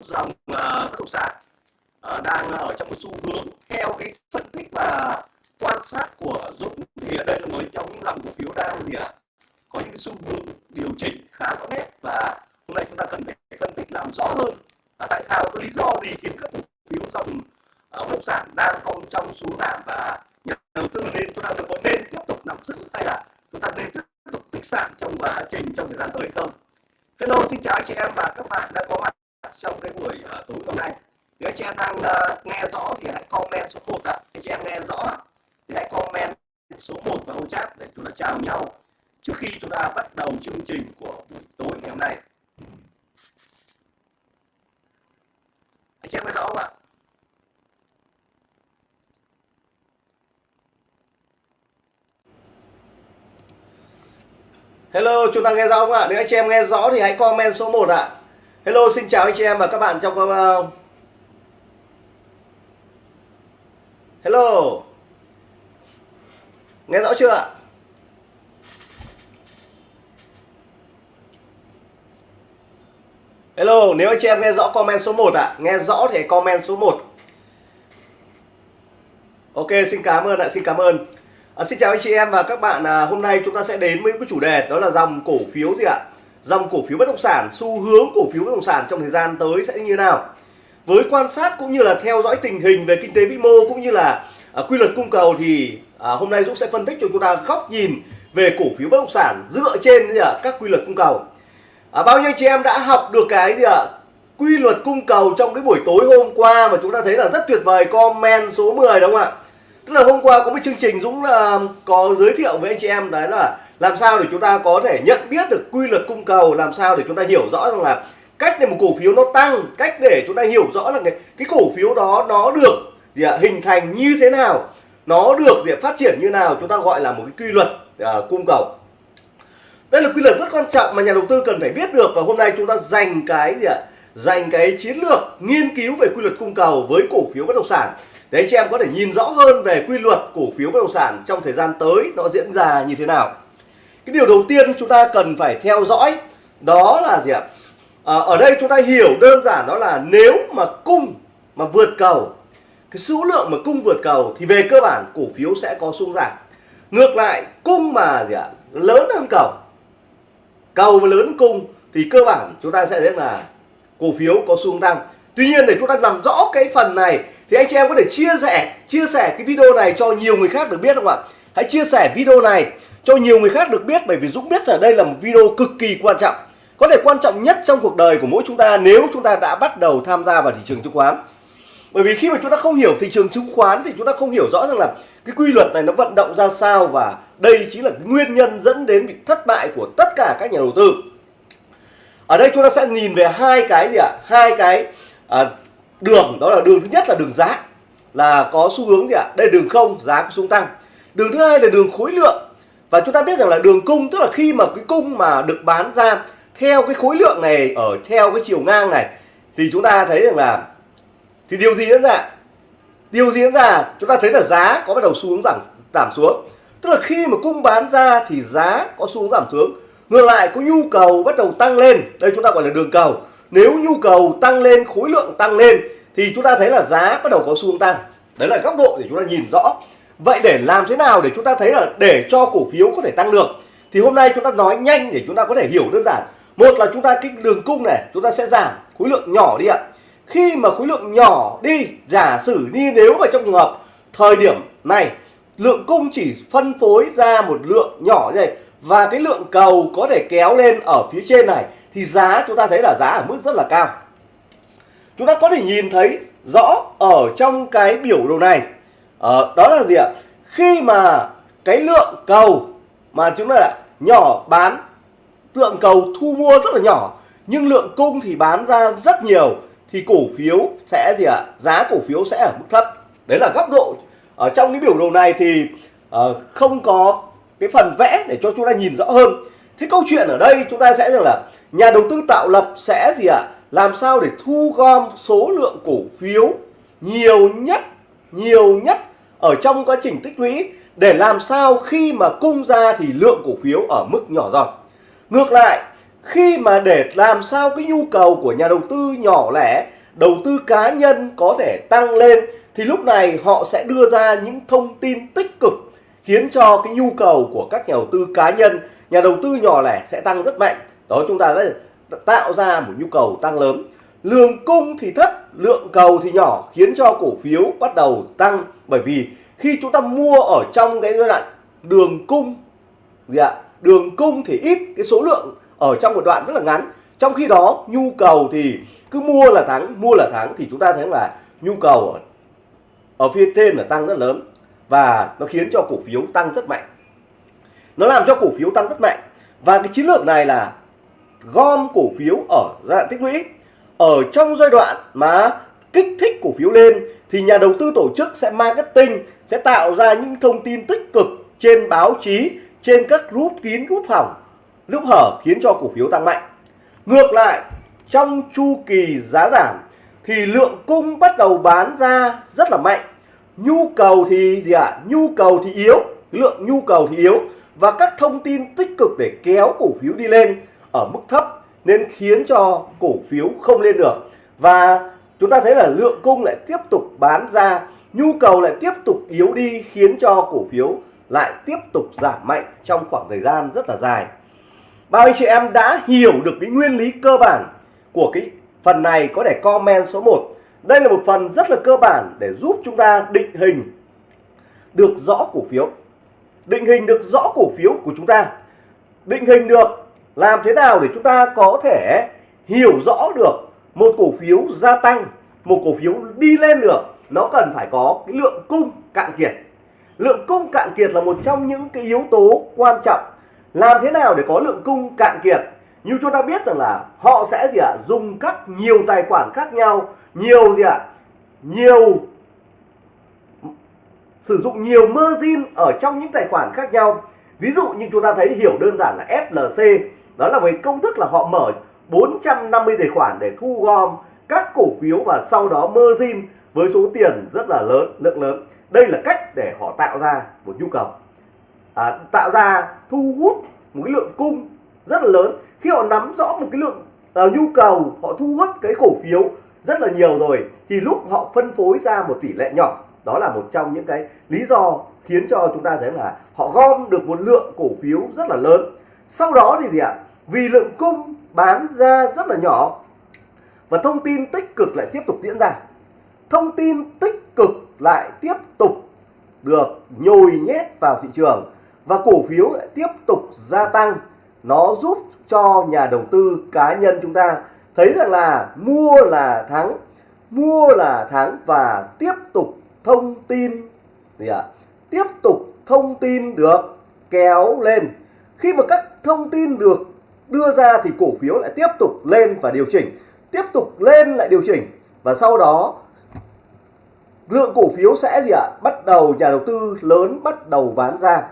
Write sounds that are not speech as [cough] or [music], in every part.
dòng uh, ờ, bất động sản uh, đang ở trong một xu hướng theo cái phân tích và quan sát của Dũng thì ở đây là một trong những dòng cổ phiếu đang gì ạ à, có những cái xu hướng điều chỉnh khá rõ nét và hôm nay chúng ta cần phải phân tích làm rõ hơn. Là tại sao? Có lý do gì khiến các cổ phiếu dòng uh, bất động sản đang còn trong xu giảm và nhà đầu tư nên chúng ta có nên tiếp tục nắm giữ hay là chúng ta nên tiếp tục tích sản trong quá trình trong thời gian tới không? Hello xin chào anh chị em và các bạn đã có mặt trong cái buổi uh, tối hôm nay nếu anh chị em đang uh, nghe rõ thì hãy comment số 1 ạ anh chị em nghe rõ thì hãy comment số 1 vào home chat để chúng ta chào nhau trước khi chúng ta bắt đầu chương trình của buổi tối ngày hôm nay anh chị em nghe rõ không ạ Hello, chúng ta nghe rõ không ạ? Nếu anh chị em nghe rõ thì hãy comment số 1 ạ. Hello, xin chào anh chị em và các bạn trong. Hello. Nghe rõ chưa ạ? Hello, nếu anh chị em nghe rõ comment số 1 ạ. Nghe rõ thì comment số 1. Ok, xin cảm ơn ạ, xin cảm ơn. À, xin chào anh chị em và các bạn à, hôm nay chúng ta sẽ đến với cái chủ đề đó là dòng cổ phiếu gì ạ dòng cổ phiếu bất động sản xu hướng cổ phiếu bất động sản trong thời gian tới sẽ như thế nào? Với quan sát cũng như là theo dõi tình hình về kinh tế vĩ mô cũng như là à, quy luật cung cầu thì à, hôm nay Dũng sẽ phân tích cho chúng ta góc nhìn về cổ phiếu bất động sản dựa trên gì à, các quy luật cung cầu. À, bao nhiêu chị em đã học được cái gì ạ? Quy luật cung cầu trong cái buổi tối hôm qua mà chúng ta thấy là rất tuyệt vời comment số 10 đúng không ạ? Tức là hôm qua có một chương trình Dũng là có giới thiệu với anh chị em đấy là làm sao để chúng ta có thể nhận biết được quy luật cung cầu? Làm sao để chúng ta hiểu rõ rằng là cách để một cổ phiếu nó tăng cách để chúng ta hiểu rõ là cái, cái cổ phiếu đó nó được gì ạ, hình thành như thế nào nó được gì ạ, phát triển như nào chúng ta gọi là một cái quy luật à, cung cầu. Đây là quy luật rất quan trọng mà nhà đầu tư cần phải biết được và hôm nay chúng ta dành cái gì ạ dành cái chiến lược nghiên cứu về quy luật cung cầu với cổ phiếu bất động sản. Để anh chị em có thể nhìn rõ hơn về quy luật cổ phiếu bất động sản trong thời gian tới nó diễn ra như thế nào cái điều đầu tiên chúng ta cần phải theo dõi đó là gì ạ? À, ở đây chúng ta hiểu đơn giản đó là nếu mà cung mà vượt cầu cái số lượng mà cung vượt cầu thì về cơ bản cổ phiếu sẽ có xuống giảm. Ngược lại cung mà gì ạ? Lớn hơn cầu cầu mà lớn hơn cung thì cơ bản chúng ta sẽ thấy là cổ phiếu có xu tăng. Tuy nhiên để chúng ta làm rõ cái phần này thì anh chị em có thể chia sẻ chia sẻ cái video này cho nhiều người khác được biết không ạ? Hãy chia sẻ video này cho nhiều người khác được biết bởi vì Dũng biết là đây là một video cực kỳ quan trọng. Có thể quan trọng nhất trong cuộc đời của mỗi chúng ta nếu chúng ta đã bắt đầu tham gia vào thị trường chứng khoán. Bởi vì khi mà chúng ta không hiểu thị trường chứng khoán thì chúng ta không hiểu rõ rằng là cái quy luật này nó vận động ra sao và đây chính là cái nguyên nhân dẫn đến bị thất bại của tất cả các nhà đầu tư. Ở đây chúng ta sẽ nhìn về hai cái gì ạ? Hai cái à, đường đó là đường thứ nhất là đường giá là có xu hướng gì ạ? Đây đường không giá có xuống tăng. Đường thứ hai là đường khối lượng và chúng ta biết rằng là đường cung, tức là khi mà cái cung mà được bán ra theo cái khối lượng này, ở theo cái chiều ngang này, thì chúng ta thấy rằng là, thì điều gì diễn ra? Điều gì diễn ra? Chúng ta thấy là giá có bắt đầu xu hướng giảm giảm xuống. Tức là khi mà cung bán ra thì giá có xu hướng giảm xuống. Ngược lại, có nhu cầu bắt đầu tăng lên. Đây chúng ta gọi là đường cầu. Nếu nhu cầu tăng lên, khối lượng tăng lên, thì chúng ta thấy là giá bắt đầu có xu hướng tăng. Đấy là góc độ để chúng ta nhìn rõ vậy để làm thế nào để chúng ta thấy là để cho cổ phiếu có thể tăng được? Thì hôm nay chúng ta nói nhanh để chúng ta có thể hiểu đơn giản. Một là chúng ta cái đường cung này, chúng ta sẽ giảm khối lượng nhỏ đi ạ. Khi mà khối lượng nhỏ đi, giả sử đi nếu mà trong trường hợp thời điểm này, lượng cung chỉ phân phối ra một lượng nhỏ như này và cái lượng cầu có thể kéo lên ở phía trên này, thì giá chúng ta thấy là giá ở mức rất là cao. Chúng ta có thể nhìn thấy rõ ở trong cái biểu đồ này ờ, đó là gì ạ? Khi mà cái lượng cầu mà chúng ta là nhỏ bán lượng cầu thu mua rất là nhỏ nhưng lượng cung thì bán ra rất nhiều thì cổ phiếu sẽ gì ạ? Giá cổ phiếu sẽ ở mức thấp. Đấy là góc độ. Ở trong cái biểu đồ này thì uh, không có cái phần vẽ để cho chúng ta nhìn rõ hơn. Thế câu chuyện ở đây chúng ta sẽ rằng là nhà đầu tư tạo lập sẽ gì ạ? Làm sao để thu gom số lượng cổ phiếu nhiều nhất nhiều nhất ở trong quá trình tích lũy để làm sao khi mà cung ra thì lượng cổ phiếu ở mức nhỏ giọt ngược lại, khi mà để làm sao cái nhu cầu của nhà đầu tư nhỏ lẻ, đầu tư cá nhân có thể tăng lên, thì lúc này họ sẽ đưa ra những thông tin tích cực khiến cho cái nhu cầu của các nhà đầu tư cá nhân, nhà đầu tư nhỏ lẻ sẽ tăng rất mạnh. Đó, chúng ta đã tạo ra một nhu cầu tăng lớn lượng cung thì thấp lượng cầu thì nhỏ khiến cho cổ phiếu bắt đầu tăng. Bởi vì khi chúng ta mua ở trong cái giai đoạn đường cung gì ạ? Đường cung thì ít cái số lượng ở trong một đoạn rất là ngắn. Trong khi đó nhu cầu thì cứ mua là thắng mua là thắng thì chúng ta thấy là nhu cầu ở, ở phía trên là tăng rất lớn và nó khiến cho cổ phiếu tăng rất mạnh. Nó làm cho cổ phiếu tăng rất mạnh và cái chiến lược này là gom cổ phiếu ở giai đoạn tích lũy ở trong giai đoạn mà kích thích cổ phiếu lên, thì nhà đầu tư tổ chức sẽ marketing, sẽ tạo ra những thông tin tích cực trên báo chí, trên các group kín, group hỏng, lúc hở khiến cho cổ phiếu tăng mạnh. Ngược lại, trong chu kỳ giá giảm, thì lượng cung bắt đầu bán ra rất là mạnh. Nhu cầu thì gì ạ? À? nhu cầu thì yếu, lượng nhu cầu thì yếu, và các thông tin tích cực để kéo cổ phiếu đi lên ở mức thấp nên khiến cho cổ phiếu không lên được. Và chúng ta thấy là lượng cung lại tiếp tục bán ra, nhu cầu lại tiếp tục yếu đi, khiến cho cổ phiếu lại tiếp tục giảm mạnh trong khoảng thời gian rất là dài. Bao anh chị em đã hiểu được cái nguyên lý cơ bản của cái phần này, có thể comment số 1 đây là một phần rất là cơ bản để giúp chúng ta định hình được rõ cổ phiếu. Định hình được rõ cổ phiếu của chúng ta. Định hình được làm thế nào để chúng ta có thể hiểu rõ được một cổ phiếu gia tăng, một cổ phiếu đi lên được? Nó cần phải có cái lượng cung cạn kiệt. Lượng cung cạn kiệt là một trong những cái yếu tố quan trọng. Làm thế nào để có lượng cung cạn kiệt? Như chúng ta biết rằng là họ sẽ gì ạ? Dùng các nhiều tài khoản khác nhau, nhiều gì ạ? Nhiều, sử dụng nhiều margin ở trong những tài khoản khác nhau. Ví dụ như chúng ta thấy hiểu đơn giản là FLC đó là với công thức là họ mở 450 tài khoản để thu gom các cổ phiếu và sau đó margin với số tiền rất là lớn lượng lớn. Đây là cách để họ tạo ra một nhu cầu. À, tạo ra thu hút một cái lượng cung rất là lớn. Khi họ nắm rõ một cái lượng uh, nhu cầu họ thu hút cái cổ phiếu rất là nhiều rồi thì lúc họ phân phối ra một tỷ lệ nhỏ. Đó là một trong những cái lý do khiến cho chúng ta thấy là họ gom được một lượng cổ phiếu rất là lớn. Sau đó thì gì ạ? Vì lượng cung bán ra rất là nhỏ. Và thông tin tích cực lại tiếp tục diễn ra. Thông tin tích cực lại tiếp tục được nhồi nhét vào thị trường và cổ phiếu lại tiếp tục gia tăng. Nó giúp cho nhà đầu tư cá nhân chúng ta thấy rằng là mua là thắng, mua là thắng và tiếp tục thông tin, gì ạ? Tiếp tục thông tin được kéo lên. Khi mà các thông tin được đưa ra thì cổ phiếu lại tiếp tục lên và điều chỉnh, tiếp tục lên lại điều chỉnh. Và sau đó, lượng cổ phiếu sẽ gì ạ? Bắt đầu nhà đầu tư lớn bắt đầu bán ra.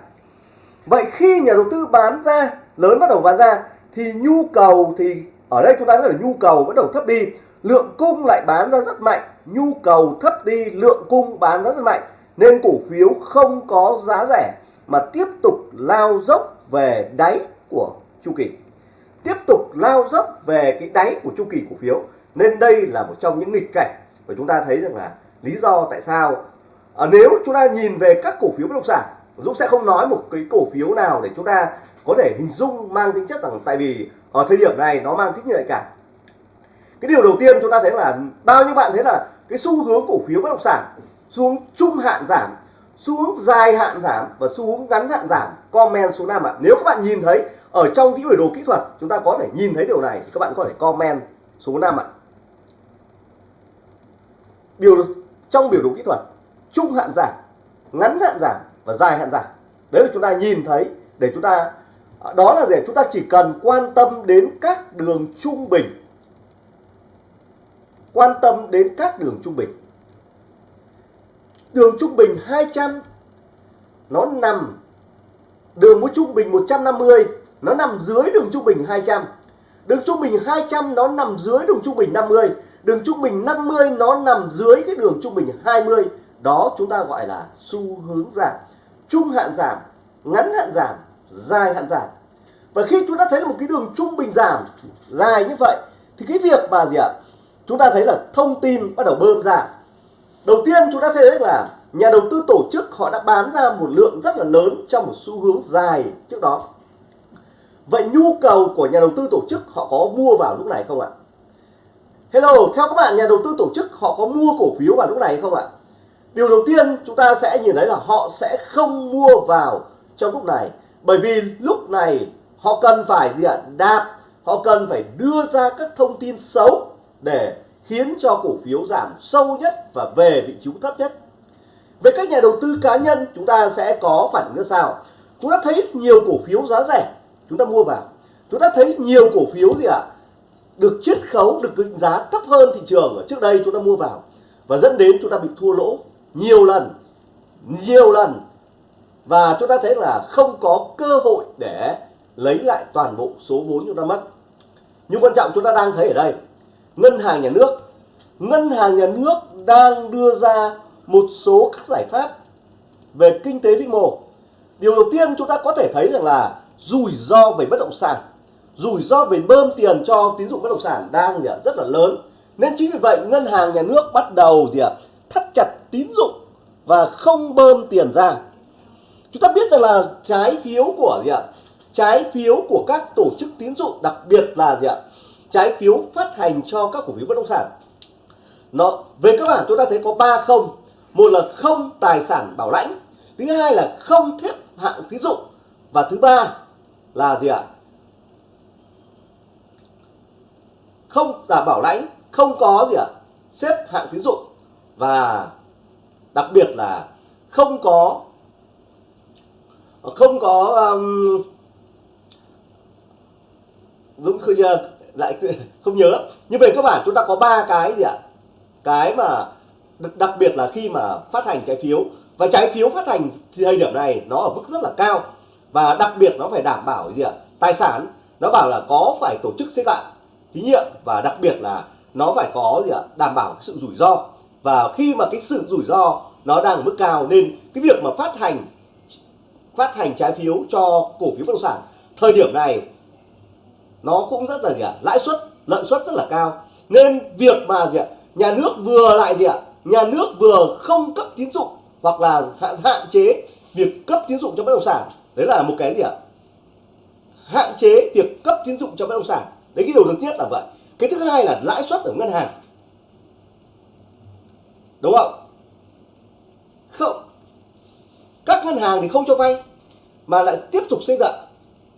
Vậy khi nhà đầu tư bán ra, lớn bắt đầu bán ra, thì nhu cầu thì ở đây chúng ta nói là nhu cầu bắt đầu thấp đi, lượng cung lại bán ra rất mạnh. Nhu cầu thấp đi, lượng cung bán ra rất mạnh. Nên cổ phiếu không có giá rẻ mà tiếp tục lao dốc về đáy của chu kỳ tiếp tục lao dốc về cái đáy của chu kỳ cổ phiếu. Nên đây là một trong những nghịch cảnh và chúng ta thấy rằng là lý do tại sao à, nếu chúng ta nhìn về các cổ phiếu bất động sản Dũng sẽ không nói một cái cổ phiếu nào để chúng ta có thể hình dung mang tính chất rằng tại vì ở thời điểm này nó mang tính nhạy cảm. Cái điều đầu tiên chúng ta thấy là bao nhiêu bạn thấy là cái xu hướng cổ phiếu bất động sản xuống trung hạn giảm xuống dài hạn giảm và xu hướng ngắn hạn giảm. Comment số 5 ạ. Nếu các bạn nhìn thấy ở trong cái biểu đồ kỹ thuật, chúng ta có thể nhìn thấy điều này thì các bạn có thể comment số 5 ạ. Biểu trong biểu đồ kỹ thuật, trung hạn giảm, ngắn hạn giảm và dài hạn giảm. Đấy là chúng ta nhìn thấy để chúng ta, đó là để chúng ta chỉ cần quan tâm đến các đường trung bình. Quan tâm đến các đường trung bình đường trung bình 200 nó nằm đường với trung bình 150 nó nằm dưới đường trung bình 200 đường trung bình 200 nó nằm dưới đường trung bình 50 đường trung bình 50 nó nằm dưới cái đường trung bình 20 đó chúng ta gọi là xu hướng giảm. Trung hạn giảm, ngắn hạn giảm, dài hạn giảm. Và khi chúng ta thấy là một cái đường trung bình giảm dài như vậy, thì cái việc mà gì ạ? Chúng ta thấy là thông tin bắt đầu bơm ra đầu tiên chúng ta thấy là nhà đầu tư tổ chức họ đã bán ra một lượng rất là lớn trong một xu hướng dài trước đó vậy nhu cầu của nhà đầu tư tổ chức họ có mua vào lúc này không ạ Hello, theo các bạn nhà đầu tư tổ chức họ có mua cổ phiếu vào lúc này không ạ? Điều đầu tiên chúng ta sẽ nhìn thấy là họ sẽ không mua vào trong lúc này bởi vì lúc này họ cần phải gì ạ? Đạp, họ cần phải đưa ra các thông tin xấu để khiến cho cổ phiếu giảm sâu nhất và về vị trí thấp nhất. Về các nhà đầu tư cá nhân chúng ta sẽ có phản ứng ra sao? Chúng ta thấy nhiều cổ phiếu giá rẻ chúng ta mua vào. Chúng ta thấy nhiều cổ phiếu gì ạ? Được chiết khấu, được định giá thấp hơn thị trường ở trước đây chúng ta mua vào và dẫn đến chúng ta bị thua lỗ nhiều lần, nhiều lần và chúng ta thấy là không có cơ hội để lấy lại toàn bộ số vốn chúng ta mất. Nhưng quan trọng chúng ta đang thấy ở đây, ngân hàng nhà nước, ngân hàng nhà nước đang đưa ra một số các giải pháp về kinh tế vĩ mô. Điều đầu tiên chúng ta có thể thấy rằng là rủi ro về bất động sản, rủi ro về bơm tiền cho tín dụng bất động sản đang gì rất là lớn. Nên chính vì vậy ngân hàng nhà nước bắt đầu gì ạ thắt chặt tín dụng và không bơm tiền ra. Chúng ta biết rằng là trái phiếu của gì ạ trái phiếu của các tổ chức tín dụng đặc biệt là gì ạ trái phiếu phát hành cho các cổ phiếu bất động sản. Nó về các bản chúng ta thấy có ba không. Một là không tài sản bảo lãnh thứ hai là không thép hạng tín dụng và thứ ba là gì ạ? Không đảm bảo lãnh không có gì ạ? Xếp hạng tín dụng và đặc biệt là không có không có um, đúng không lại không nhớ. Nhưng về cơ bản chúng ta có ba cái gì ạ? Cái mà đặc biệt là khi mà phát hành trái phiếu. Và trái phiếu phát hành thời điểm này nó ở mức rất là cao. Và đặc biệt nó phải đảm bảo gì ạ? Tài sản. Nó bảo là có phải tổ chức xếp hạng thí nghiệm và đặc biệt là nó phải có gì ạ? Đảm bảo sự rủi ro. Và khi mà cái sự rủi ro nó đang ở mức cao nên cái việc mà phát hành phát hành trái phiếu cho cổ phiếu bất động sản, thời điểm này nó cũng rất là gì ạ? Lãi suất, lợi suất rất là cao. Nên việc mà gì ạ? Nhà nước vừa lại gì ạ? Nhà nước vừa không cấp tín dụng hoặc là hạn hạn chế việc cấp tín dụng cho bất động sản. Đấy là một cái gì ạ? Hạn chế việc cấp tín dụng cho bất động sản. Đấy cái điều đầu tiên là vậy. Cái thứ hai là lãi suất ở ngân hàng. Đúng không? Không. Các ngân hàng thì không cho vay, mà lại tiếp tục xây dựng.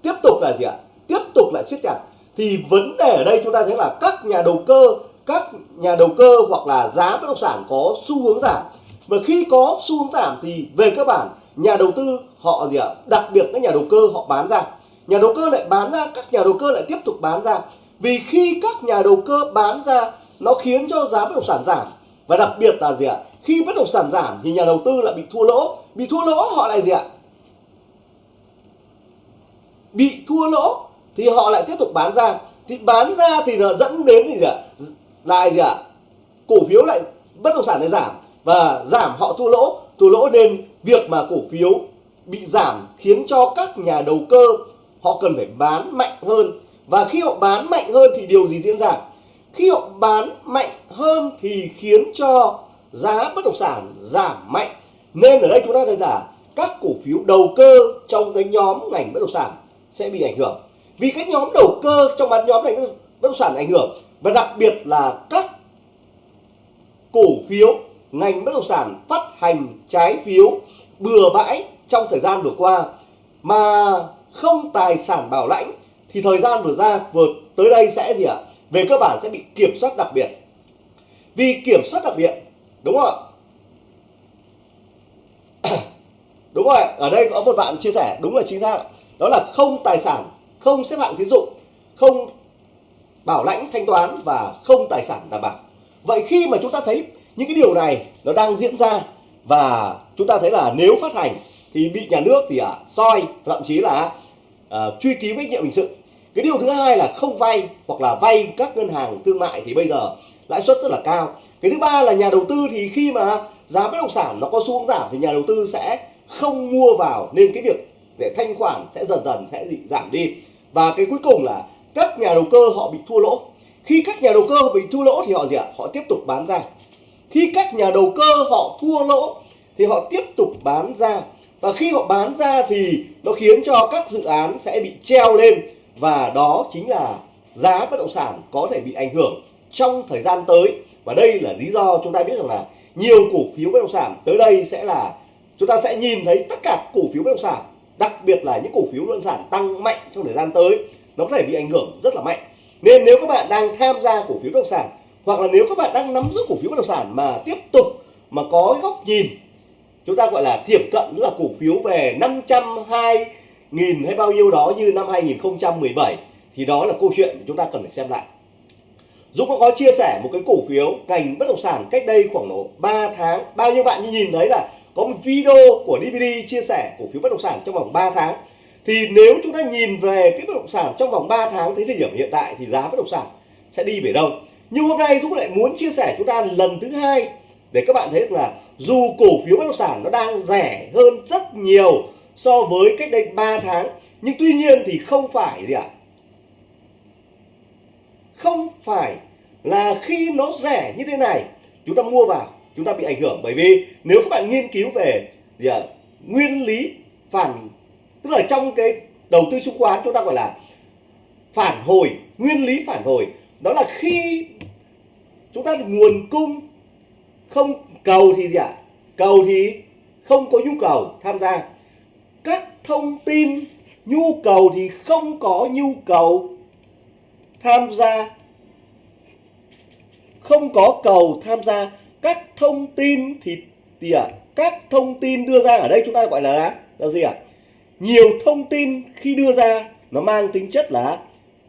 Tiếp tục là gì ạ? Tiếp tục lại siết chặt, thì vấn đề ở đây chúng ta thấy là các nhà đầu cơ, các nhà đầu cơ hoặc là giá bất động sản có xu hướng giảm. Và khi có xu hướng giảm thì về cơ bản, nhà đầu tư họ gì ạ? Đặc biệt các nhà đầu cơ họ bán ra. Nhà đầu cơ lại bán ra, các nhà đầu cơ lại tiếp tục bán ra. Vì khi các nhà đầu cơ bán ra, nó khiến cho giá bất động sản giảm. Và đặc biệt là gì ạ? Khi bất động sản giảm thì nhà đầu tư lại bị thua lỗ. Bị thua lỗ họ lại gì ạ? Bị thua lỗ thì họ lại tiếp tục bán ra. Thì bán ra thì nó dẫn đến gì ạ? Lại gì ạ? Cổ phiếu lại, bất động sản lại giảm. Và giảm họ thua lỗ. Thua lỗ nên việc mà cổ phiếu bị giảm khiến cho các nhà đầu cơ họ cần phải bán mạnh hơn. Và khi họ bán mạnh hơn thì điều gì diễn ra? Khi họ bán mạnh hơn thì khiến cho giá bất động sản giảm mạnh. Nên ở đây chúng ta thấy là các cổ phiếu đầu cơ trong cái nhóm ngành bất động sản sẽ bị ảnh hưởng vì cái nhóm đầu cơ trong bán nhóm này bất động sản ảnh hưởng, và đặc biệt là các cổ phiếu, ngành bất động sản phát hành trái phiếu bừa bãi trong thời gian vừa qua, mà không tài sản bảo lãnh, thì thời gian vừa ra, vừa tới đây sẽ gì ạ? À? về cơ bản sẽ bị kiểm soát đặc biệt. Vì kiểm soát đặc biệt, đúng không ạ? [coughs] Đúng rồi ở đây có một bạn chia sẻ, đúng là chính xác đó là không tài sản không xếp hạng tín dụng không bảo lãnh thanh toán và không tài sản đảm bảo. Vậy khi mà chúng ta thấy những cái điều này nó đang diễn ra và chúng ta thấy là nếu phát hành thì bị nhà nước thì à, soi thậm chí là à, truy cứu trách nhiệm hình sự. Cái điều thứ hai là không vay hoặc là vay các ngân hàng thương mại thì bây giờ lãi suất rất là cao. Cái thứ ba là nhà đầu tư thì khi mà giá bất động sản nó có xu hướng giảm thì nhà đầu tư sẽ không mua vào nên cái việc để thanh khoản sẽ dần dần sẽ giảm đi và cái cuối cùng là các nhà đầu cơ họ bị thua lỗ. Khi các nhà đầu cơ bị thua lỗ thì họ gì ạ? Họ tiếp tục bán ra. Khi các nhà đầu cơ họ thua lỗ thì họ tiếp tục bán ra. Và khi họ bán ra thì nó khiến cho các dự án sẽ bị treo lên. Và đó chính là giá bất động sản có thể bị ảnh hưởng trong thời gian tới. Và đây là lý do chúng ta biết rằng là nhiều cổ phiếu bất động sản tới đây sẽ là chúng ta sẽ nhìn thấy tất cả cổ phiếu bất động sản đặc biệt là những cổ phiếu bất động sản tăng mạnh trong thời gian tới, nó có thể bị ảnh hưởng rất là mạnh. Nên nếu các bạn đang tham gia cổ phiếu bất động sản, hoặc là nếu các bạn đang nắm giữ cổ phiếu bất động sản mà tiếp tục mà có góc nhìn, chúng ta gọi là thiệp cận là cổ phiếu về 502 nghìn hay bao nhiêu đó như năm 2017 thì đó là câu chuyện chúng ta cần phải xem lại. Dũng có chia sẻ một cái cổ phiếu ngành bất động sản cách đây khoảng độ 3 tháng. Bao nhiêu bạn nhìn thấy là có một video của DVD chia sẻ cổ phiếu bất động sản trong vòng 3 tháng. Thì nếu chúng ta nhìn về cái bất động sản trong vòng 3 tháng tới thời điểm hiện tại thì giá bất động sản sẽ đi về đâu. Nhưng hôm nay Dũng lại muốn chia sẻ chúng ta lần thứ hai để các bạn thấy là dù cổ phiếu bất động sản nó đang rẻ hơn rất nhiều so với cách đây 3 tháng, nhưng tuy nhiên thì không phải gì ạ? Không phải là khi nó rẻ như thế này, chúng ta mua vào chúng ta bị ảnh hưởng. Bởi vì nếu các bạn nghiên cứu về gì à, nguyên lý phản tức là trong cái đầu tư chứng khoán chúng ta gọi là phản hồi nguyên lý phản hồi đó là khi chúng ta nguồn cung không cầu thì gì ạ cầu thì không có nhu cầu tham gia. Các thông tin nhu cầu thì không có nhu cầu tham gia không có cầu tham gia các thông tin thì gì ạ à, các thông tin đưa ra ở đây chúng ta gọi là là gì ạ nhiều thông tin khi đưa ra, nó mang tính chất là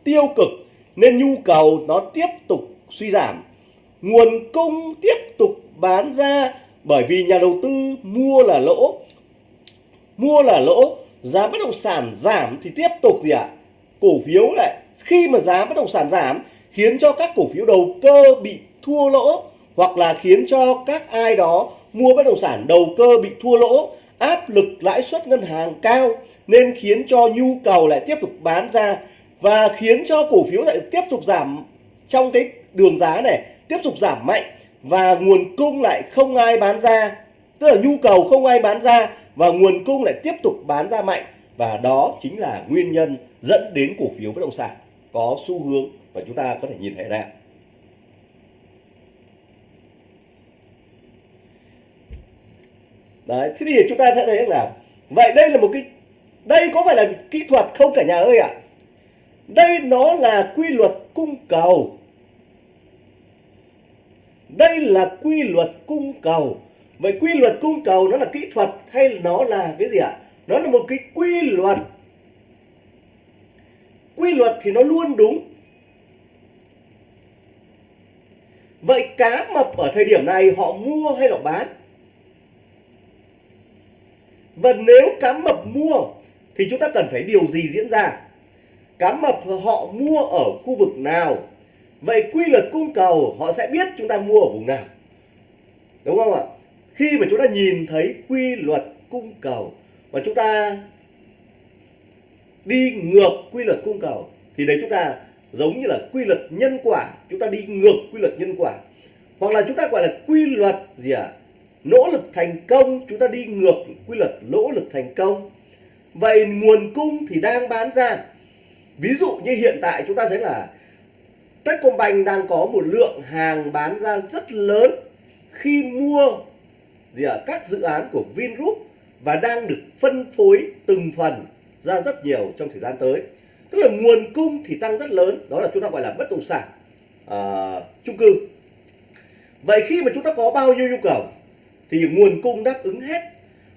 tiêu cực, nên nhu cầu nó tiếp tục suy giảm. Nguồn cung tiếp tục bán ra bởi vì nhà đầu tư mua là lỗ. Mua là lỗ, giá bất động sản giảm thì tiếp tục gì ạ? À? cổ phiếu lại. Khi mà giá bất động sản giảm, khiến cho các cổ phiếu đầu cơ bị thua lỗ hoặc là khiến cho các ai đó mua bất động sản đầu cơ bị thua lỗ, áp lực lãi suất ngân hàng cao nên khiến cho nhu cầu lại tiếp tục bán ra và khiến cho cổ phiếu lại tiếp tục giảm trong cái đường giá này, tiếp tục giảm mạnh và nguồn cung lại không ai bán ra. Tức là nhu cầu không ai bán ra và nguồn cung lại tiếp tục bán ra mạnh. Và đó chính là nguyên nhân dẫn đến cổ phiếu bất động sản có xu hướng và chúng ta có thể nhìn thấy ra đấy, thế thì chúng ta sẽ thấy là vậy đây là một cái, đây có phải là kỹ thuật không cả nhà ơi ạ? À? đây nó là quy luật cung cầu. Đây là quy luật cung cầu. Vậy quy luật cung cầu nó là kỹ thuật hay nó là cái gì ạ? À? nó là một cái quy luật. Quy luật thì nó luôn đúng. Vậy cá mập ở thời điểm này họ mua hay là bán? Và nếu cá mập mua, thì chúng ta cần phải điều gì diễn ra? Cá mập họ mua ở khu vực nào? Vậy quy luật cung cầu, họ sẽ biết chúng ta mua ở vùng nào. Đúng không ạ? Khi mà chúng ta nhìn thấy quy luật cung cầu và chúng ta đi ngược quy luật cung cầu, thì đấy chúng ta giống như là quy luật nhân quả. Chúng ta đi ngược quy luật nhân quả. Hoặc là chúng ta gọi là quy luật gì ạ? à? Nỗ lực thành công chúng ta đi ngược quy luật nỗ lực thành công. Vậy nguồn cung thì đang bán ra. Ví dụ như hiện tại chúng ta thấy là Techcombank đang có một lượng hàng bán ra rất lớn khi mua gì à, các dự án của Vingroup và đang được phân phối từng phần ra rất nhiều trong thời gian tới. Tức là nguồn cung thì tăng rất lớn đó là chúng ta gọi là bất động sản uh, chung cư. Vậy khi mà chúng ta có bao nhiêu nhu cầu? Thì nguồn cung đáp ứng hết.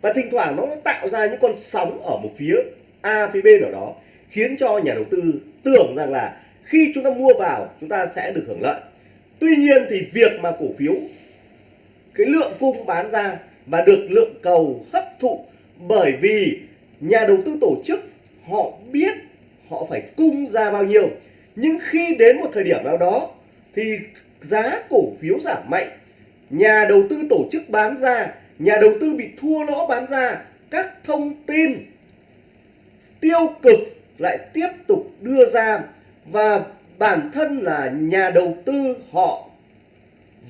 Và thỉnh thoảng nó tạo ra những con sóng ở một phía A phía B nào đó, khiến cho nhà đầu tư tưởng rằng là khi chúng ta mua vào, chúng ta sẽ được hưởng lợi. Tuy nhiên thì việc mà cổ phiếu, cái lượng cung bán ra và được lượng cầu hấp thụ bởi vì nhà đầu tư tổ chức, họ biết họ phải cung ra bao nhiêu. Nhưng khi đến một thời điểm nào đó thì giá cổ phiếu giảm mạnh nhà đầu tư tổ chức bán ra, nhà đầu tư bị thua lỗ bán ra, các thông tin tiêu cực lại tiếp tục đưa ra và bản thân là nhà đầu tư họ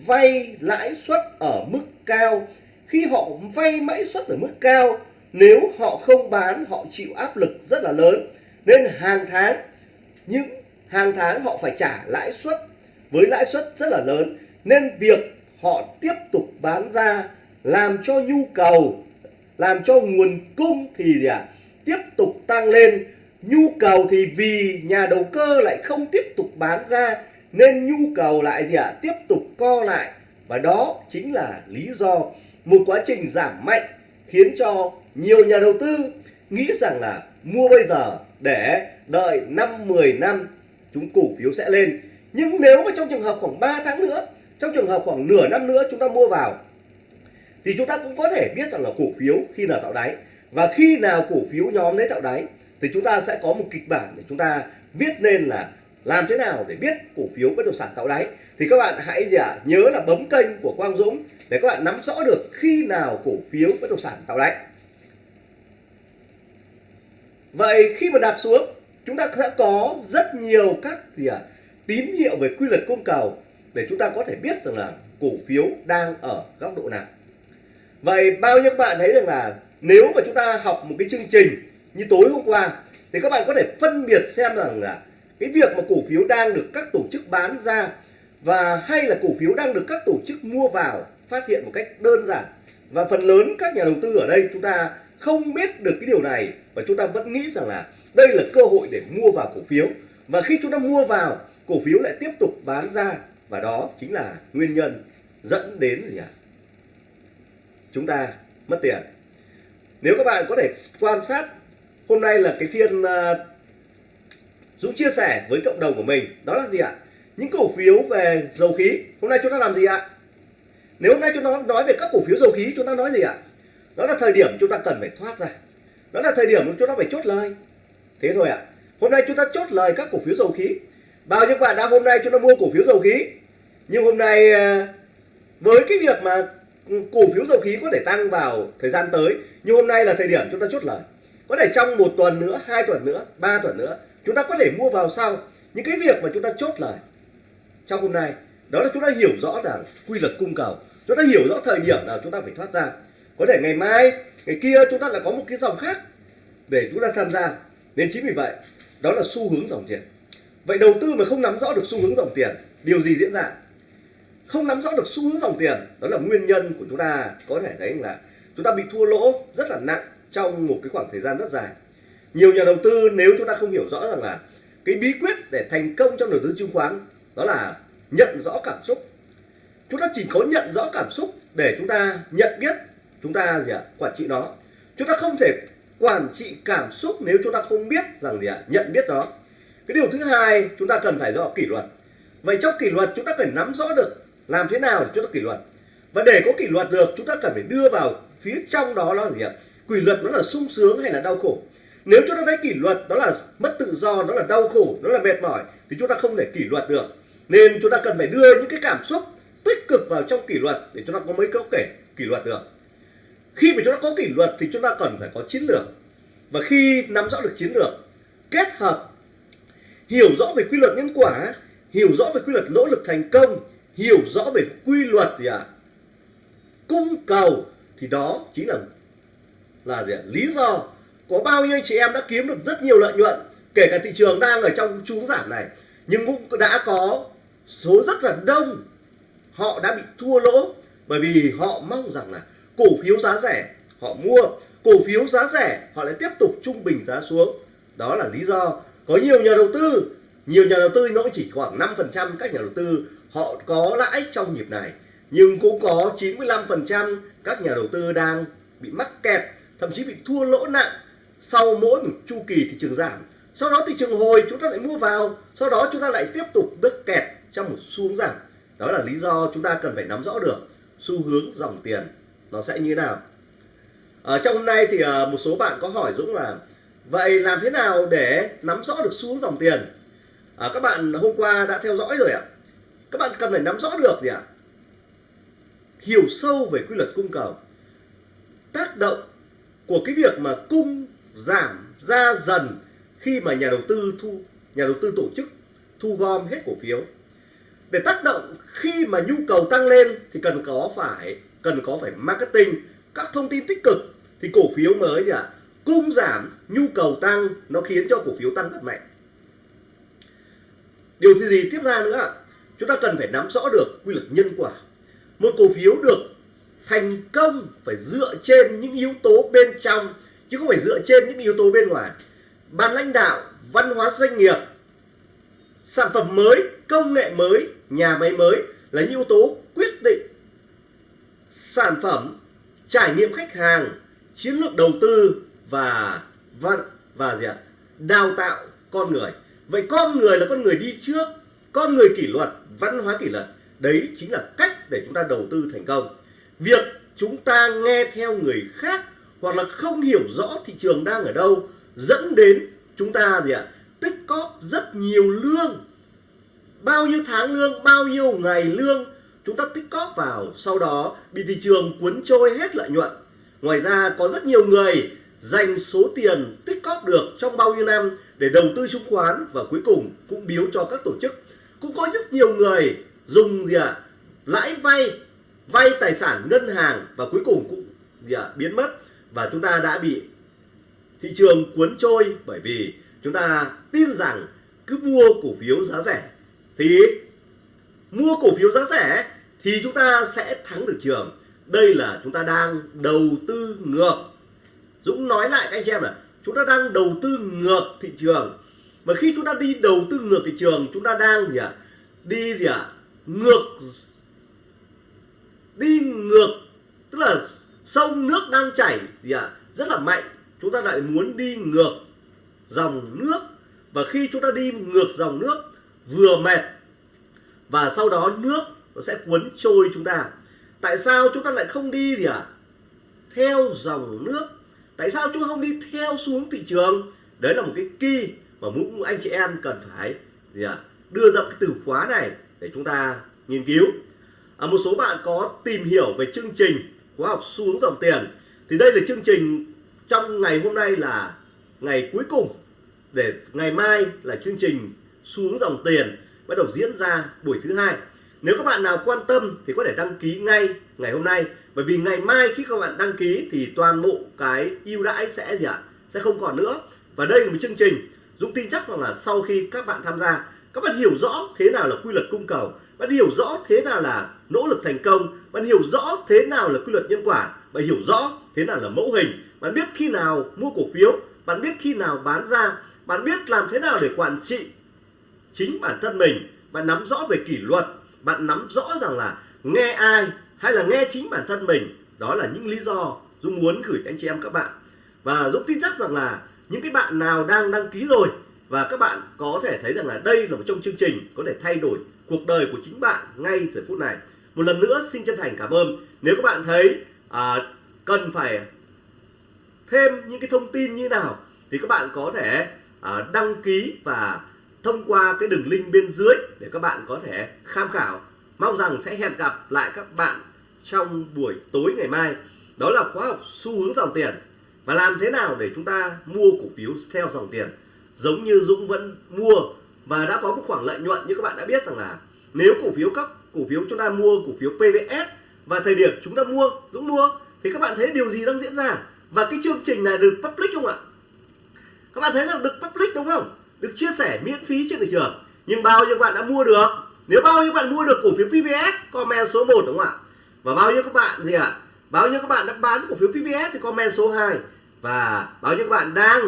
vay lãi suất ở mức cao. Khi họ vay lãi suất ở mức cao, nếu họ không bán, họ chịu áp lực rất là lớn. Nên hàng tháng, những hàng tháng họ phải trả lãi suất với lãi suất rất là lớn. Nên việc họ tiếp tục bán ra làm cho nhu cầu làm cho nguồn cung thì gì ạ? À, tiếp tục tăng lên. Nhu cầu thì vì nhà đầu cơ lại không tiếp tục bán ra nên nhu cầu lại gì ạ? À, tiếp tục co lại. Và đó chính là lý do một quá trình giảm mạnh khiến cho nhiều nhà đầu tư nghĩ rằng là mua bây giờ để đợi 5 10 năm chúng cổ phiếu sẽ lên. Nhưng nếu mà trong trường hợp khoảng 3 tháng nữa trong trường hợp khoảng nửa năm nữa chúng ta mua vào thì chúng ta cũng có thể biết rằng là cổ phiếu khi nào tạo đáy. Và khi nào cổ phiếu nhóm đấy tạo đáy thì chúng ta sẽ có một kịch bản để chúng ta viết nên là làm thế nào để biết cổ phiếu bất động sản tạo đáy. Thì các bạn hãy gì à, nhớ là bấm kênh của Quang Dũng để các bạn nắm rõ được khi nào cổ phiếu bất động sản tạo đáy. Vậy khi mà đạp xuống chúng ta sẽ có rất nhiều các gì à, tín hiệu về quy luật cung cầu để chúng ta có thể biết rằng là cổ phiếu đang ở góc độ nào. Vậy bao nhiêu bạn thấy rằng là nếu mà chúng ta học một cái chương trình như tối hôm qua, thì các bạn có thể phân biệt xem rằng là cái việc mà cổ phiếu đang được các tổ chức bán ra và hay là cổ phiếu đang được các tổ chức mua vào phát hiện một cách đơn giản. Và phần lớn các nhà đầu tư ở đây chúng ta không biết được cái điều này và chúng ta vẫn nghĩ rằng là đây là cơ hội để mua vào cổ phiếu. Và khi chúng ta mua vào, cổ phiếu lại tiếp tục bán ra và đó chính là nguyên nhân dẫn đến gì ạ? Chúng ta mất tiền. Nếu các bạn có thể quan sát hôm nay là cái phiên uh, Dũng chia sẻ với cộng đồng của mình. Đó là gì ạ? Những cổ phiếu về dầu khí. Hôm nay chúng ta làm gì ạ? Nếu hôm nay chúng ta nói về các cổ phiếu dầu khí chúng ta nói gì ạ? Đó là thời điểm chúng ta cần phải thoát ra. Đó là thời điểm chúng ta phải chốt lời. Thế thôi ạ. Hôm nay chúng ta chốt lời các cổ phiếu dầu khí. Bao nhiêu bạn đã hôm nay chúng ta mua cổ phiếu dầu khí? Nhưng hôm nay ờ, với cái việc mà cổ phiếu dầu khí có thể tăng vào thời gian tới nhưng hôm nay là thời điểm chúng ta chốt lời. Có thể trong một tuần nữa, hai tuần nữa, ba tuần nữa, chúng ta có thể mua vào sau những cái việc mà chúng ta chốt lời trong hôm nay. Đó là chúng ta hiểu rõ rằng quy luật cung cầu, chúng ta hiểu rõ thời điểm nào chúng ta phải thoát ra. Có thể ngày mai, ngày kia chúng ta lại có một cái dòng khác để chúng ta tham gia. Nên chính vì vậy, đó là xu hướng dòng tiền. Vậy đầu tư mà không nắm rõ được xu hướng dòng tiền, điều gì diễn ra? Không nắm rõ được xu hướng dòng tiền. Đó là nguyên nhân của chúng ta có thể thấy là chúng ta bị thua lỗ rất là nặng trong một cái khoảng thời gian rất dài. Nhiều nhà đầu tư nếu chúng ta không hiểu rõ rằng là cái bí quyết để thành công trong đầu tư chứng khoán đó là nhận rõ cảm xúc. Chúng ta chỉ có nhận rõ cảm xúc để chúng ta nhận biết chúng ta gì ạ, quản trị nó. Chúng ta không thể quản trị cảm xúc nếu chúng ta không biết rằng gì ạ, nhận biết nó. Cái điều thứ hai chúng ta cần phải rõ kỷ luật. Vậy trong kỷ luật chúng ta cần nắm rõ được làm thế nào để chúng ta kỷ luật? Và để có kỷ luật được, chúng ta cần phải đưa vào phía trong đó là gì ạ? Kỷ luật nó là sung sướng hay là đau khổ? Nếu chúng ta thấy kỷ luật đó là mất tự do, nó là đau khổ, nó là mệt mỏi, thì chúng ta không thể kỷ luật được. Nên chúng ta cần phải đưa những cái cảm xúc tích cực vào trong kỷ luật để chúng ta có mấy câu kể kỷ luật được. Khi mà chúng ta có kỷ luật thì chúng ta cần phải có chiến lược. Và khi nắm rõ được chiến lược, kết hợp, hiểu rõ về quy luật nhân quả, hiểu rõ về quy luật nỗ lực thành công hiểu rõ về quy luật gì ạ à? cung cầu thì đó chính là là gì ạ? lý do có bao nhiêu chị em đã kiếm được rất nhiều lợi nhuận, kể cả thị trường đang ở trong chú giảm này, nhưng cũng đã có số rất là đông họ đã bị thua lỗ bởi vì họ mong rằng là cổ phiếu giá rẻ họ mua, cổ phiếu giá rẻ họ lại tiếp tục trung bình giá xuống đó là lý do có nhiều nhà đầu tư, nhiều nhà đầu tư nó chỉ khoảng 5% các nhà đầu tư họ có lãi trong nhịp này nhưng cũng có 95% các nhà đầu tư đang bị mắc kẹt thậm chí bị thua lỗ nặng sau mỗi một chu kỳ thị trường giảm. Sau đó thị trường hồi chúng ta lại mua vào sau đó chúng ta lại tiếp tục đứt kẹt trong một xu hướng giảm. Đó là lý do chúng ta cần phải nắm rõ được xu hướng dòng tiền nó sẽ như thế nào. Ở trong hôm nay thì ờ, một số bạn có hỏi Dũng là vậy làm thế nào để nắm rõ được xu hướng dòng tiền? À, các bạn hôm qua đã theo dõi rồi ạ các bạn cần phải nắm rõ được gì ạ? Hiểu sâu về quy luật cung cầu. Tác động của cái việc mà cung giảm ra dần khi mà nhà đầu tư thu nhà đầu tư tổ chức thu gom hết cổ phiếu. Để tác động khi mà nhu cầu tăng lên thì cần có phải cần có phải marketing các thông tin tích cực thì cổ phiếu mới gì ạ? Cung giảm nhu cầu tăng nó khiến cho cổ phiếu tăng rất mạnh. Điều gì, gì tiếp ra nữa ạ? Chúng ta cần phải nắm rõ được quy luật nhân quả. Một cổ phiếu được thành công phải dựa trên những yếu tố bên trong, chứ không phải dựa trên những yếu tố bên ngoài. Ban lãnh đạo, văn hóa doanh nghiệp, sản phẩm mới, công nghệ mới, nhà máy mới là những yếu tố quyết định sản phẩm, trải nghiệm khách hàng, chiến lược đầu tư và và và gì ạ? Đào tạo con người. Vậy con người là con người đi trước con người kỷ luật, văn hóa kỷ luật, đấy chính là cách để chúng ta đầu tư thành công. Việc chúng ta nghe theo người khác hoặc là không hiểu rõ thị trường đang ở đâu dẫn đến chúng ta gì ạ? Tích cóp rất nhiều lương. Bao nhiêu tháng lương, bao nhiêu ngày lương, chúng ta tích cóp vào, sau đó bị thị trường cuốn trôi hết lợi nhuận. Ngoài ra, có rất nhiều người dành số tiền tích cóp được trong bao nhiêu năm để đầu tư chứng khoán và cuối cùng cũng biếu cho các tổ chức cũng có rất nhiều người dùng gì ạ? À, lãi vay vay tài sản ngân hàng và cuối cùng cũng gì ạ? À, biến mất. Và chúng ta đã bị thị trường cuốn trôi bởi vì chúng ta tin rằng cứ mua cổ phiếu giá rẻ thì mua cổ phiếu giá rẻ thì chúng ta sẽ thắng được trường. Đây là chúng ta đang đầu tư ngược. Dũng nói lại các anh chị em là chúng ta đang đầu tư ngược thị trường mà khi chúng ta đi đầu tư ngược thị trường, chúng ta đang gì ạ à? đi gì ạ à? ngược đi ngược, tức là sông nước đang chảy gì ạ à? rất là mạnh chúng ta lại muốn đi ngược dòng nước và khi chúng ta đi ngược dòng nước, vừa mệt, và sau đó nước nó sẽ cuốn trôi chúng ta tại sao chúng ta lại không đi gì ạ à? theo dòng nước tại sao chúng ta không đi theo xuống thị trường đấy là một cái key mà mỗi anh chị em cần phải gì ạ à? đưa ra cái từ khóa này để chúng ta nghiên cứu. À, một số bạn có tìm hiểu về chương trình khóa học xu hướng dòng tiền. Thì đây là chương trình trong ngày hôm nay là ngày cuối cùng để ngày mai là chương trình xu hướng dòng tiền bắt đầu diễn ra buổi thứ hai. Nếu các bạn nào quan tâm thì có thể đăng ký ngay ngày hôm nay. Bởi vì ngày mai khi các bạn đăng ký thì toàn bộ cái ưu đãi sẽ gì ạ sẽ không còn nữa. Và đây là một chương trình Dũng tin chắc rằng là sau khi các bạn tham gia, các bạn hiểu rõ thế nào là quy luật cung cầu, bạn hiểu rõ thế nào là nỗ lực thành công, bạn hiểu rõ thế nào là quy luật nhân quả, bạn hiểu rõ thế nào là mẫu hình, bạn biết khi nào mua cổ phiếu, bạn biết khi nào bán ra, bạn biết làm thế nào để quản trị chính bản thân mình, bạn nắm rõ về kỷ luật, bạn nắm rõ rằng là nghe ai hay là nghe chính bản thân mình. Đó là những lý do Dũng muốn gửi anh chị em các bạn. Và Dũng tin chắc rằng là những cái bạn nào đang đăng ký rồi và các bạn có thể thấy rằng là đây là một trong chương trình có thể thay đổi cuộc đời của chính bạn ngay thời phút này. Một lần nữa xin chân thành cảm ơn. Nếu các bạn thấy à, cần phải thêm những cái thông tin như nào thì các bạn có thể à, đăng ký và thông qua cái đường link bên dưới để các bạn có thể tham khảo. Mong rằng sẽ hẹn gặp lại các bạn trong buổi tối ngày mai. Đó là khóa học xu hướng dòng tiền và làm thế nào để chúng ta mua cổ phiếu theo dòng tiền? Giống như Dũng vẫn mua và đã có một khoảng lợi nhuận như các bạn đã biết rằng là nếu cổ phiếu các cổ phiếu chúng ta mua cổ phiếu PVS và thời điểm chúng ta mua, Dũng mua, thì các bạn thấy điều gì đang diễn ra? Và cái chương trình này được public không ạ? Các bạn thấy rằng được public đúng không? Được chia sẻ miễn phí trên thị trường. Nhưng bao nhiêu bạn đã mua được? Nếu bao nhiêu bạn mua được cổ phiếu PVS comment số 1 đúng không ạ? Và bao nhiêu các bạn gì ạ? à? Bao nhiêu các bạn đã bán cổ phiếu PVS thì comment số 2 và bao nhiêu các bạn đang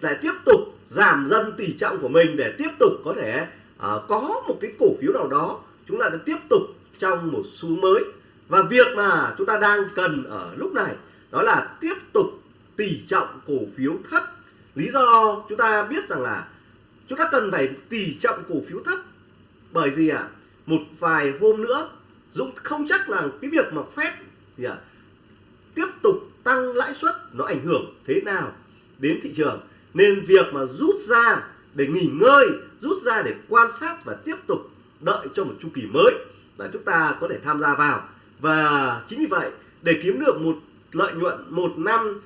lại tiếp tục giảm dần tỷ trọng của mình để tiếp tục có thể uh, có một cái cổ phiếu nào đó chúng ta đã tiếp tục trong một xu mới. Và việc mà chúng ta đang cần ở lúc này đó là tiếp tục tỷ trọng cổ phiếu thấp. Lý do chúng ta biết rằng là chúng ta cần phải tỷ trọng cổ phiếu thấp bởi gì ạ? À? một vài hôm nữa Dũng không chắc là cái việc mà phép thì à, tăng lãi suất nó ảnh hưởng thế nào đến thị trường. Nên việc mà rút ra để nghỉ ngơi, rút ra để quan sát và tiếp tục đợi cho một chu kỳ mới là chúng ta có thể tham gia vào. Và chính vì vậy, để kiếm được một lợi nhuận một năm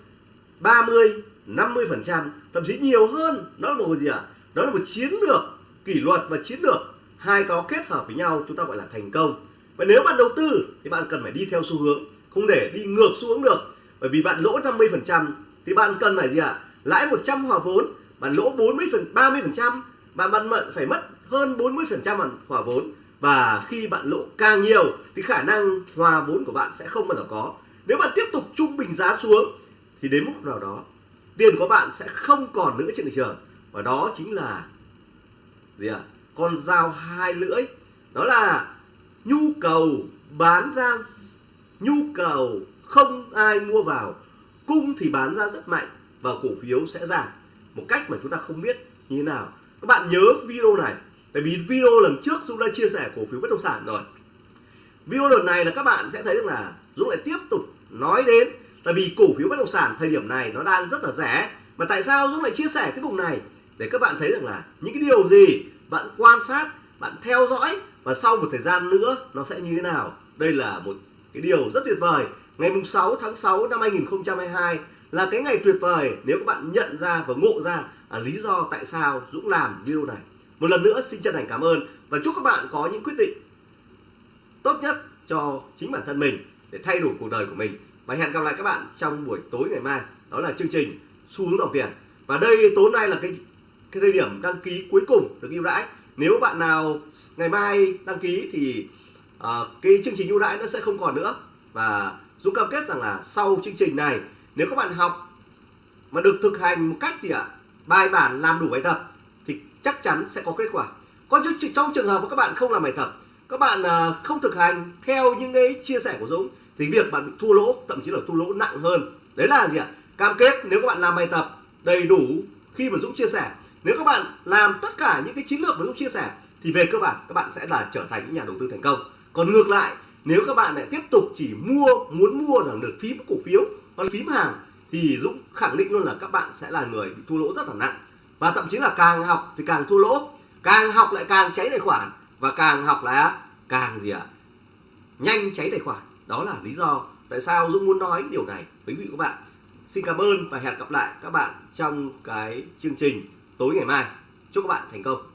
30 50% thậm chí nhiều hơn, đó là một gì ạ? Đó là một chiến lược, kỷ luật và chiến lược. Hai có kết hợp với nhau, chúng ta gọi là thành công. Và nếu bạn đầu tư, thì bạn cần phải đi theo xu hướng, không để đi ngược xu hướng được bởi vì bạn lỗ 50% thì bạn cần phải gì ạ? Lãi 100 hòa vốn, bạn lỗ 40 phần 30 phần trăm, bạn bạn phải mất hơn 40 phần trăm hòa vốn. Và khi bạn lỗ càng nhiều, thì khả năng hòa vốn của bạn sẽ không bao giờ có. Nếu bạn tiếp tục trung bình giá xuống, thì đến mức nào đó, tiền của bạn sẽ không còn nữa trên thị trường. Và đó chính là gì ạ? À? con dao hai lưỡi. Đó là nhu cầu bán ra, nhu cầu không ai mua vào. Cung thì bán ra rất mạnh và cổ phiếu sẽ giảm. Một cách mà chúng ta không biết như thế nào. Các bạn nhớ video này. Tại vì video lần trước Dũng đã chia sẻ cổ phiếu bất động sản rồi. Video lần này là các bạn sẽ thấy rằng là Dũng lại tiếp tục nói đến. Tại vì cổ phiếu bất động sản thời điểm này nó đang rất là rẻ. Mà tại sao Dũng lại chia sẻ cái vùng này? Để các bạn thấy rằng là những cái điều gì bạn quan sát, bạn theo dõi và sau một thời gian nữa nó sẽ như thế nào. Đây là một cái điều rất tuyệt vời ngày mùng 6 tháng 6 năm 2022 là cái ngày tuyệt vời nếu các bạn nhận ra và ngộ ra à, lý do tại sao Dũng làm video này. Một lần nữa xin chân thành cảm ơn và chúc các bạn có những quyết định tốt nhất cho chính bản thân mình để thay đổi cuộc đời của mình. Và hẹn gặp lại các bạn trong buổi tối ngày mai. Đó là chương trình xu hướng dòng tiền. Và đây tối nay là cái cái thời điểm đăng ký cuối cùng được ưu đãi. Nếu bạn nào ngày mai đăng ký thì uh, cái chương trình ưu đãi nó sẽ không còn nữa và Dũng cam kết rằng là sau chương trình này, nếu các bạn học mà được thực hành một cách gì ạ, bài bản, làm đủ bài tập, thì chắc chắn sẽ có kết quả. Còn trong trường hợp mà các bạn không làm bài tập, các bạn à, không thực hành theo những cái chia sẻ của Dũng, thì việc bạn bị thua lỗ, thậm chí là thua lỗ nặng hơn. Đấy là gì ạ? Cam kết nếu các bạn làm bài tập đầy đủ khi mà Dũng chia sẻ. Nếu các bạn làm tất cả những cái chiến lược mà Dũng chia sẻ, thì về cơ bản các bạn sẽ là trở thành những nhà đầu tư thành công. Còn ngược lại nếu các bạn lại tiếp tục chỉ mua, muốn mua là được phím cổ phiếu hoặc phím hàng thì Dũng khẳng định luôn là các bạn sẽ là người bị thua lỗ rất là nặng. Và thậm chí là càng học thì càng thua lỗ. Càng học lại càng cháy tài khoản. Và càng học là càng gì ạ? À? nhanh cháy tài khoản. Đó là lý do tại sao Dũng muốn nói điều này với quý vị các bạn. Xin cảm ơn và hẹn gặp lại các bạn trong cái chương trình tối ngày mai. Chúc các bạn thành công.